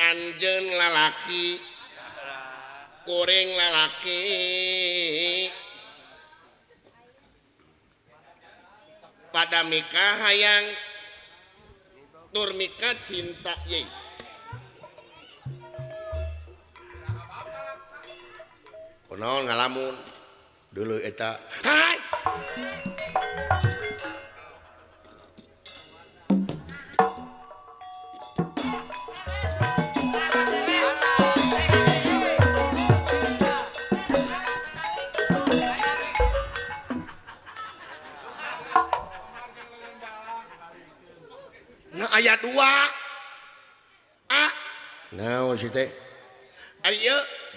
Anjen lalaki goreng lalaki. Pada Mika hayang tur Mika cinta ye kunaon ngalamun? Dulu eta hai!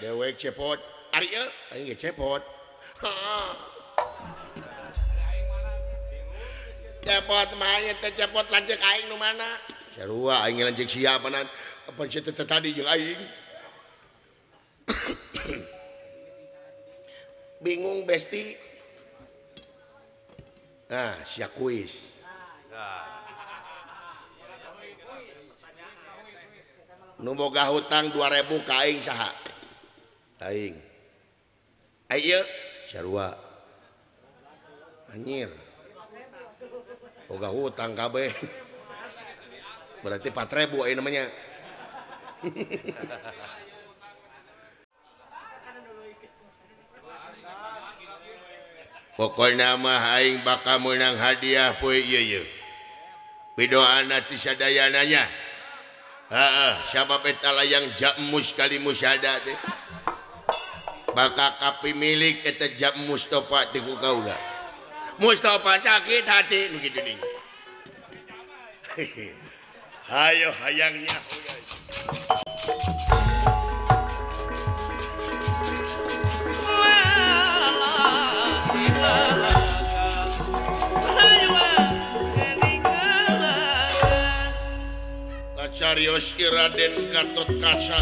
dewek cepot ari ye aing ge cepot cepot mah nya teh cepot lanjut aing nu mana sarua aing lanjut siapa nan apa teh tadi jeung aing bingung besti ah sia kuis nah, numoga hutang 2000 ka aing saha. Aing. Ayo sarua anjir. Boga hutang kabeh berarti 4000 ayo namanya. Pokok nama aing bakal menang hadiah poe ieu ieu. pidoan ati sadayananya siapapetala yang jamus kali musyada deh bakal kapi milik eta jam Mustafa tiku kaula. Mustafa sakit hati begitu nih. Hayo hayangnya. Marios Raden Gatot Kaca.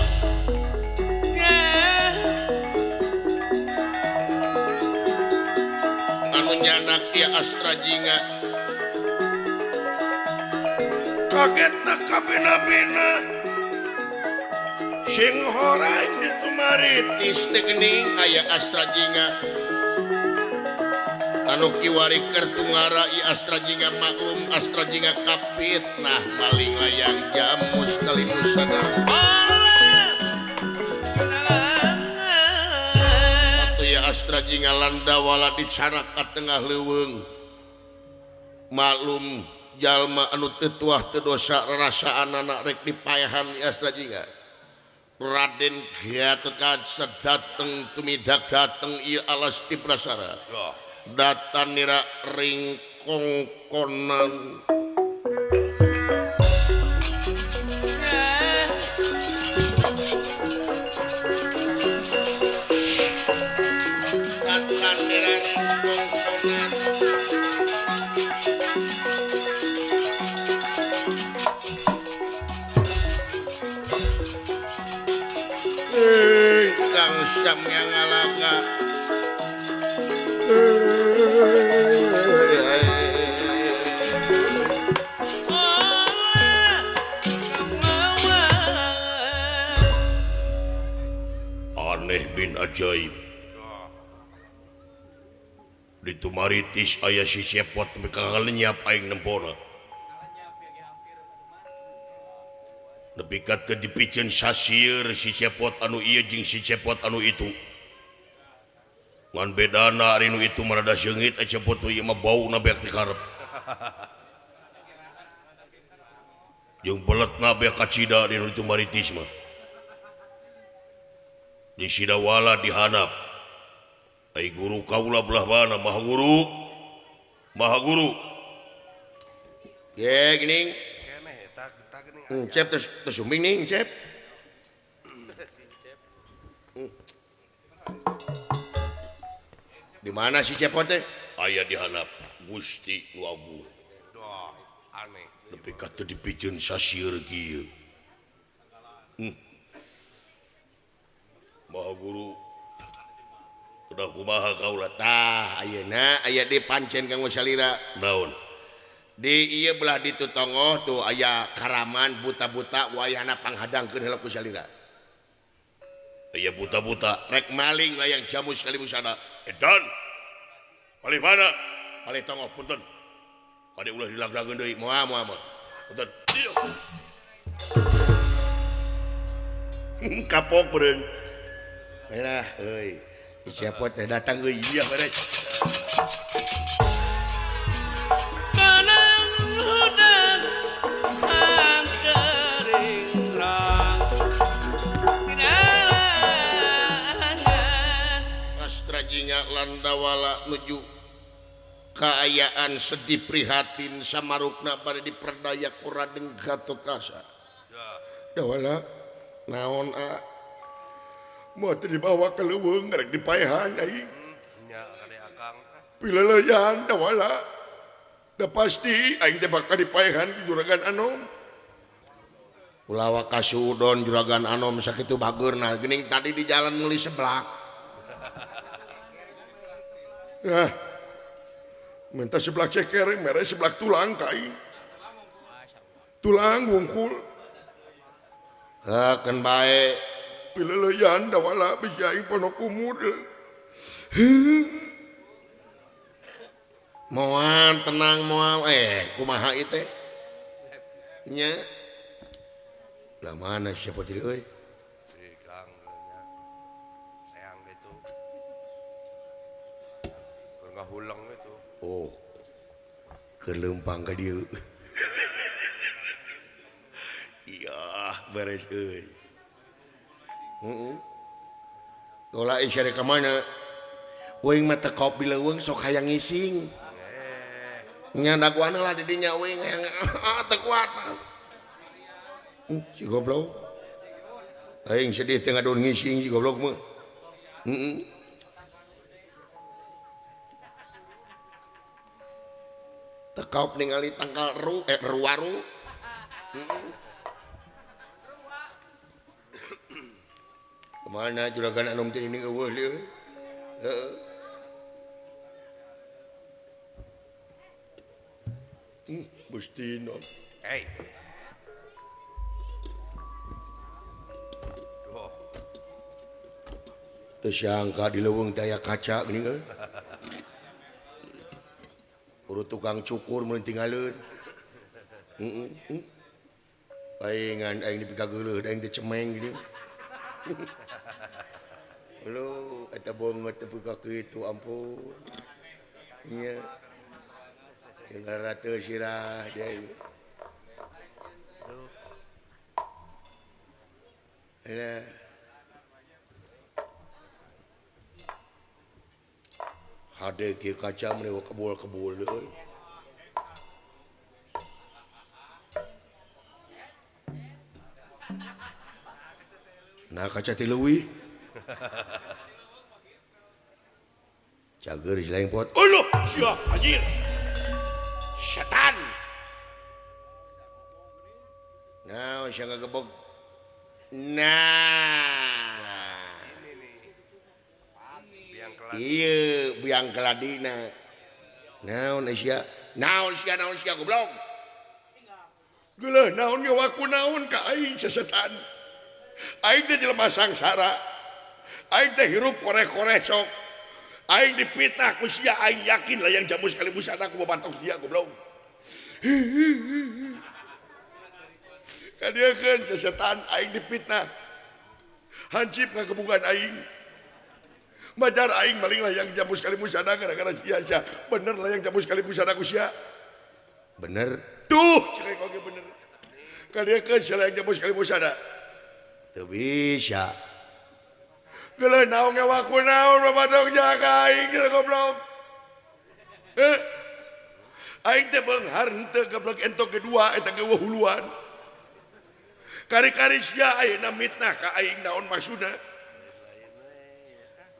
Anu nyanak ya Astra Jinga. Kaget na kabina-bina. Sing horang ditumarit istik aya Astra Jinga. Anu Tanukiwari Kertungara I Astrajinga maklum Astrajinga kapit nah Maling layang jamus kali musana Atau ya Astrajinga landawala di cara ke tengah leweng maklum jalma anu tetuah tedosa rasaan anak rek dipayahan I Astrajinga Raden Gatot Kaca dateng tumidak dateng I alas di prasara. Oh. datan nira ringkongkonan datan nira ringkongkonan eh, Kang Samyang Alaka eh. maneh bin ajaib. Ditumaritis ayah si sepot mekanya aing nempona. Lebih kat ke dipicen sasir si cepot anu iya jeung si cepot anu itu. Ngan bedana rinu itu merada sengit aja cepot ieu mah bau na beak dikarep. Jeng belet beak kacida rinu itu maritis mah. disidawala dihanap Hai guru kaula belah mana Maha guru Maha guru Ye gini hmm, Cep terus terus sumbing nih Cep. Hmm. Di mana si cepot teh Ayah dihanap Gusti nu abu. Aneh. Lebih kata dipijun sasieur kieu. Hmm. mau guru udah kumaha kaulatah Ayeuna aya di pancen kanggo salira. Naon? Di iya belah ditu tongoh tuh ayah karaman buta-buta wayana panghadang ke dalam salira. Iya buta-buta. Rek maling layang jamu sekali musana edan eh, paling mana? Paling tongoh punten. Ada ulah dilagdagen deui. Moal moal moal punten. Kapok beureun lah euy Siapa teh datang euy iya beres. Astrajinya landawala nuju keayaan sedih prihatin sama rukna pada diperdaya kuradeng Gatotkaca. Ya. Dawala naon a mau dibawa ke leweng rek dipaehan aing hmm, nya kade akang. Pileleyan da wala. Da pasti aing teh bakal dipaehan di juragan anom ulawa kasudon juragan anom sakitu bageurna geuning tadi di jalan muli seblak. Nah minta seblak ceker mere seblak tulang kai. Tulang wungkul Heken baik pileleyan da wala bijaing pondok kumude moal tenang moal. Eh kumaha itu nya? Lah mana siapa tadi euy eh? Kang nya. sayang gitu Keur ngahuleng gitu oh kelempang ke dia. Iya beres euy ke mana wing mata kopi leweng sok hayang ngising nyandak wana lah didinya wing yang tekuat si goblok aing sedih tengah don ngising si goblok mah heeh tekop ningali tangkal ru eh ruaru heeh ke mana juragan anom teh ini eueuh lieu heeh Hmm, Bustino. Hey. Duh. Teu sangka di leuweung teh aya kaca geuning euy. Urut tukang cukur mun tinggalin. Heeh. Mm Paingan aing dipikageuleuh aing teh cemeng gini. lu eta bongot teu ka kitu ampun nya tinggal ratu sirah dia Ada Hade ki kaca menewa kebul-kebul deui. Eh. Nah kaca ti leuwih Cager lain pot. Ulu, siap anjir. Setan. Nah, sia gebog? Nah. Iya, biang keladina. Naon sia? Naon sia naon sia goblok? Geuleuh naon nyawaku naon ka aing sesetan. Aing teh jelema sangsara. aing teh hirup kare kore sok. aing dipitah ku sia aing yakin lah yang jamu sekali busa aku babantok sia goblok kadiekeun setan aing dipitnah hancip ka aing Bajar aing maling lah yang jamu sekali busana gara-gara sia sia. Bener lah yang jamu sekali busana ku sia. Bener. Tuh, cek kau bener. Kadiekeun sia yang jamu sekali busana. Teu bisa. Geuleuh naon ngawaku naon babadog jaga aing goblok. Eh. Aing teh beunghar henteu goblok entok kedua eta ge huluan. Kari-kari sia ayeuna mitnah ka aing naon maksudna.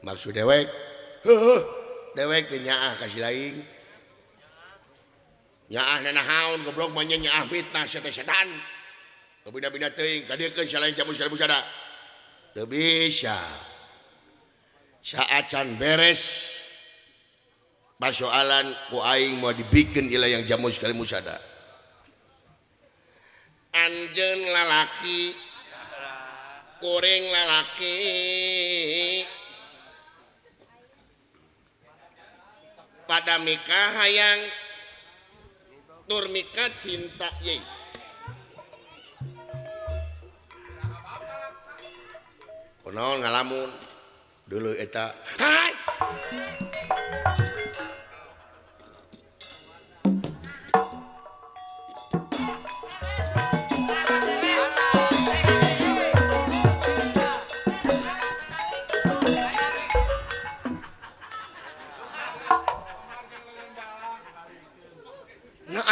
Maksud dewek? Heuh, dewek teh nyaah ka si lain. Nyaah nanahaun goblok mah nya nyaah mitnah sia teh setan. Kabina-bina teuing ka dieu keun sia jamu sekali busada. Teu bisa. Saat can beres. Persoalan ku aing mau dibikin ilah yang jamu sekali musada anjen lalaki kuring lalaki. Pada mikah hayang tur mikah cinta ye. Kunaon ngalamun dulu eta hai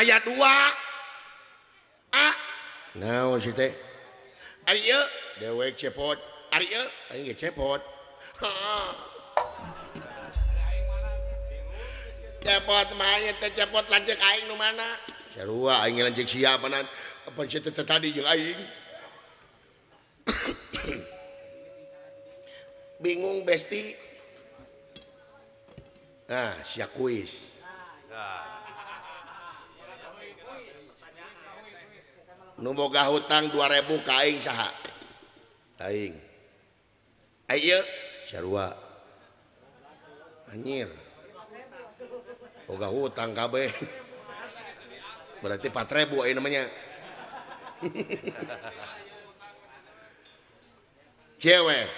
ayat dua. Ah. Nah, si teh. Ari ieu dewek cepot. Ari ieu aing cepot. cepot main teh cepot lanceuk aing nu mana? Sarua aing lanceuk siapa nan? Apa sih teh tadi jeung aing? Bingung besti. Nah sia kuis nu boga hutang 2000 ka aing saha? Aing. Ayeuna sarua anjir. Boga hutang kabeh. Berarti 4000 ayo namanya. Cewek.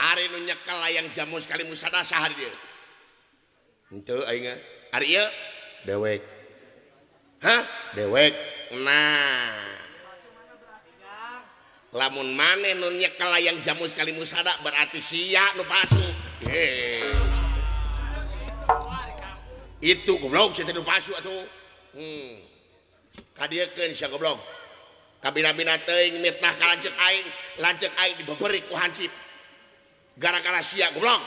Ari nu nyekel layang jamu sekali musada sahar dia. Henteu aing ari ieu? Dewek. Hah? Dewek. Nah. lamun maneh nonnya kalau yang jamu sekali musada berarti sia nu palsu Heh. itu goblok cerita nu palsu atuh. Hmm. kadiekeun sia goblok. Kabina-bina teuing mitnah ka lanceuk aing lanceuk aing dibeberi ku hansip. Gara-gara sia goblok.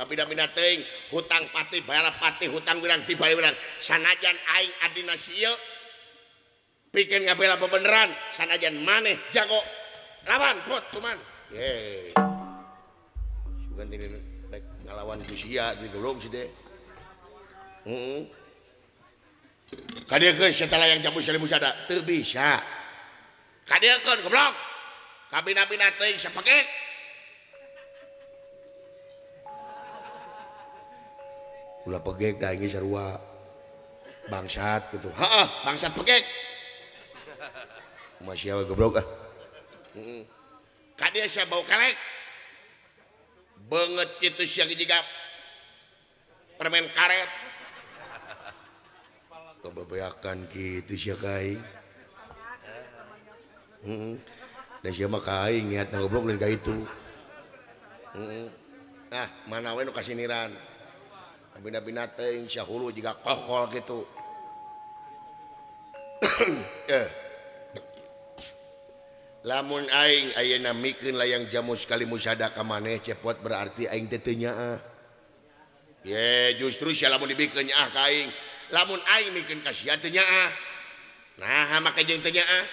Kabina-bina teuing hutang pati bayar pati hutang wirang dibayar wirang sanajan aing adina sieu pikeun ngabela bebeneran sanajan maneh jago. lawan pot cuman. Ye bukan ini baik ngelawan kusia gitu loh sih deh hmm. kadirkan setelah yang jamu sekali musada tuh bisa kadirkan goblok. Kabina binating sepekek ulah pegek dah ini sarua. Bangsat gitu. Ha bangsat pegek masih awal goblok ah. hmm. Kadia saya bau kelek. Banget itu siang juga permen karet. kebebeakan gitu sih kai Hmm. Dan siapa kai niat ngobrol lain ka itu. Hmm. Nah, mana we nu kasiniran. Bina binatang syahulu juga kohol gitu. eh. lamun aing aya namikin layang jamu sekali musada ka maneh cepot berarti aing tetenya ah. ye justru sia lamun dibikin ah kaing lamun aing mikeun ka sia teu ah. nah make jeung teu ah.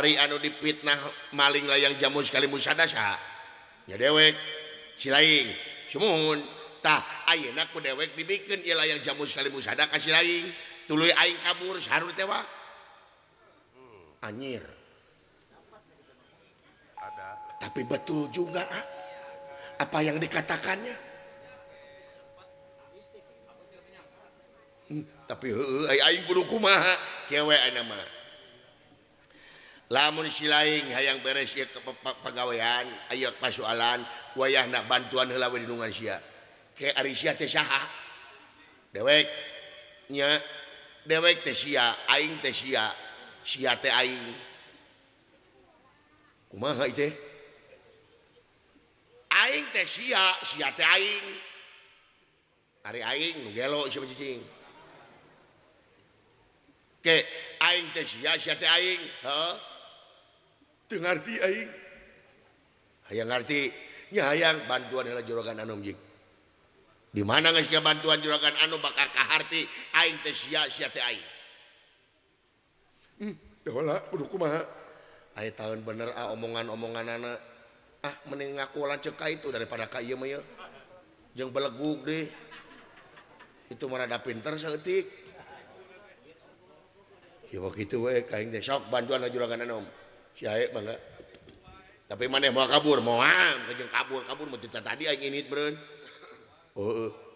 ari anu dipitnah maling layang jamu sekali musada saha nya dewek si laing sumuhun tah ayeuna ku dewek dibikeun ieu layang jamu sekali musada ka si laing tuluy aing kabur sahareu tewak anjir ada. Tapi betul juga ah. apa yang dikatakannya? Hmm, tapi aing kudu kumaha? Kewe mah. lamun si laing hayang beres ieu ke pegawaian ayo pasualan wayah bantuan heula we dinungan sia ke ari sia teh saha. Dewek nya dewek teh sia aing teh sia sia teh aing. kumaha itu aing teh sia sia teh aing. Ari aing nu gelo isi cicing ke aing teh sia sia teh aing. Ha teu ngarti aing hayang ngarti nya hayang bantuan heula juragan anu jeung di mana geus bantuan juragan anu bakal kaharti aing teh sia sia teh aing. Hmm, dah kudu kumaha Ay tahun bener ah, omongan-omongan anak ah mending ngaku ka itu daripada ka ieu mah jeung beleguk deh. Itu merada pinter seetik ya begitu we kain teh. Sok bantuan juragan anom. Si ae mana tapi mana mau kabur mau ah, am kejeng kabur kabur mau tadi aing ini beren oh